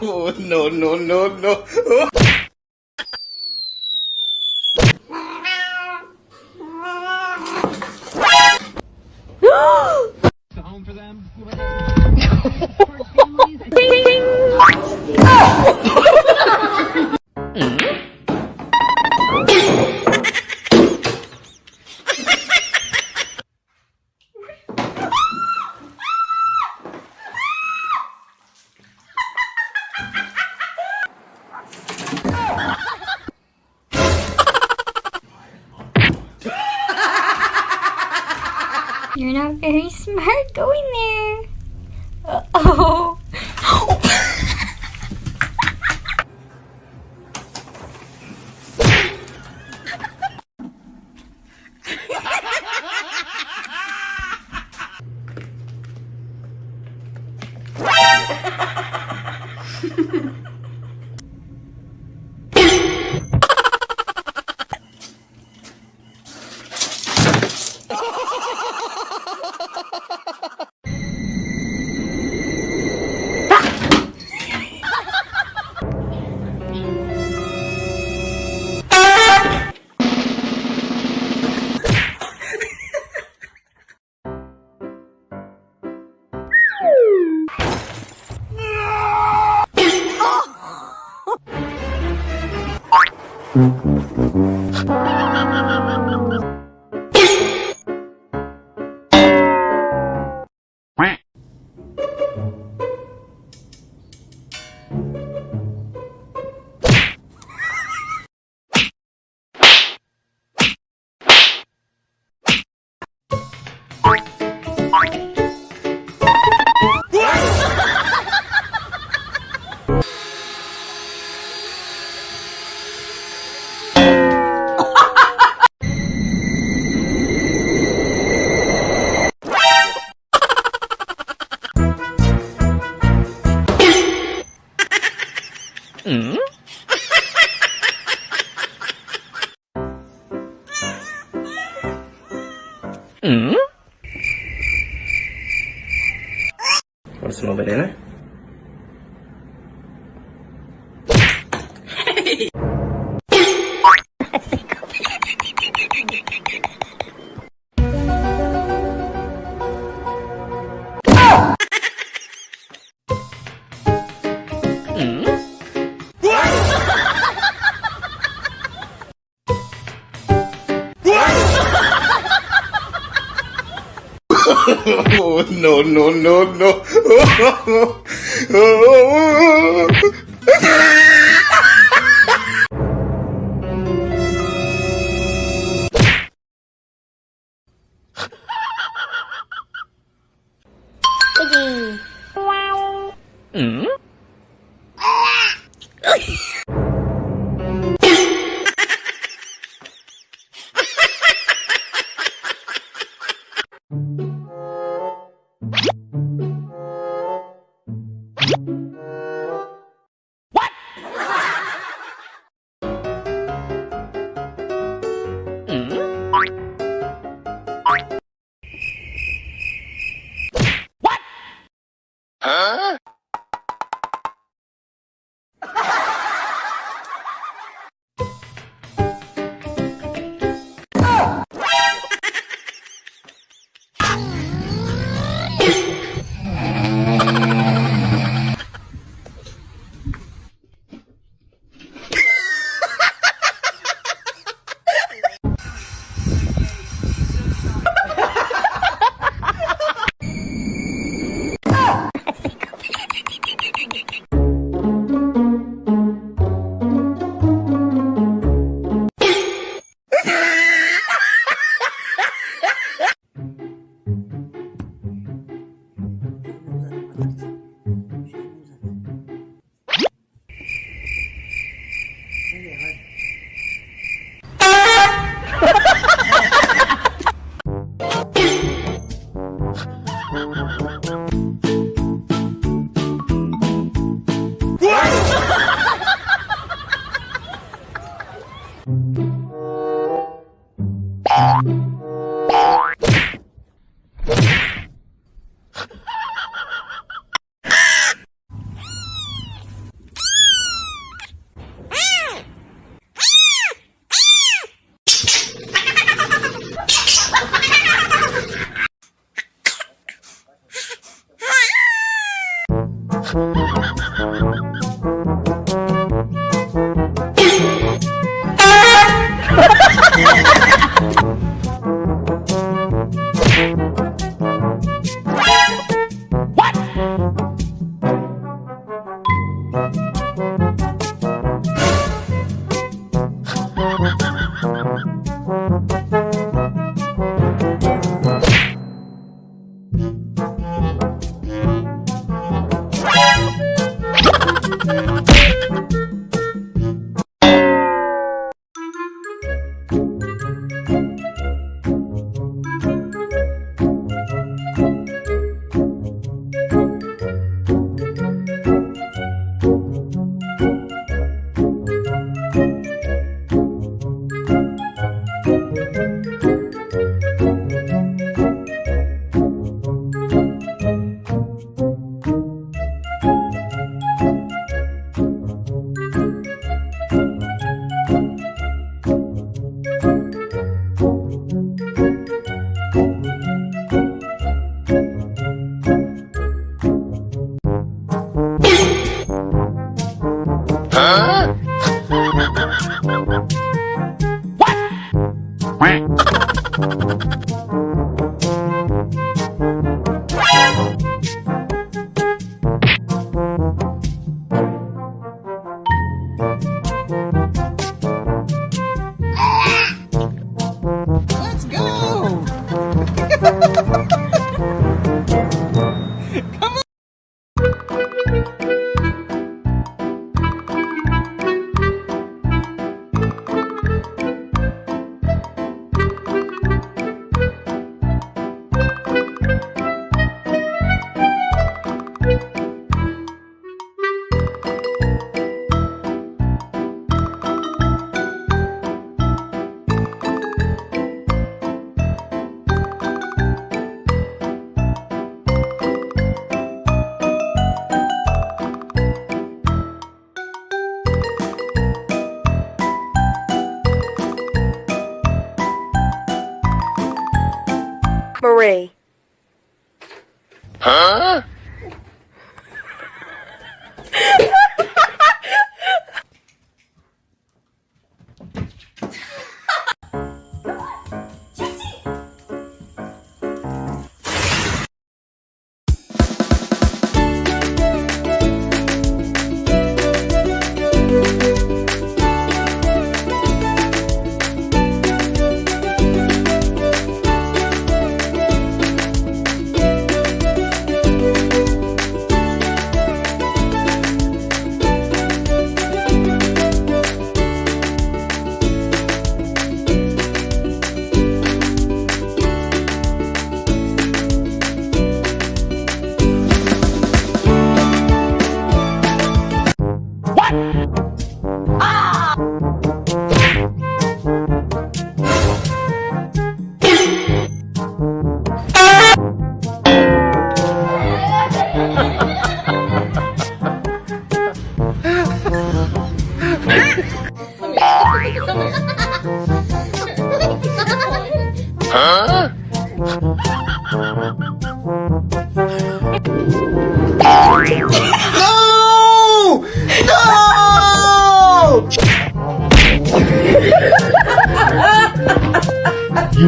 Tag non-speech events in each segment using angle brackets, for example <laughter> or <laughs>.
oh, <laughs> no, no, no, no. home for them. You're not very smart going there. Uh oh. <laughs> Hmm? Hmm? Want some over? no, no, no, no. Cái gì? Ừ? Marie. No!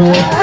No!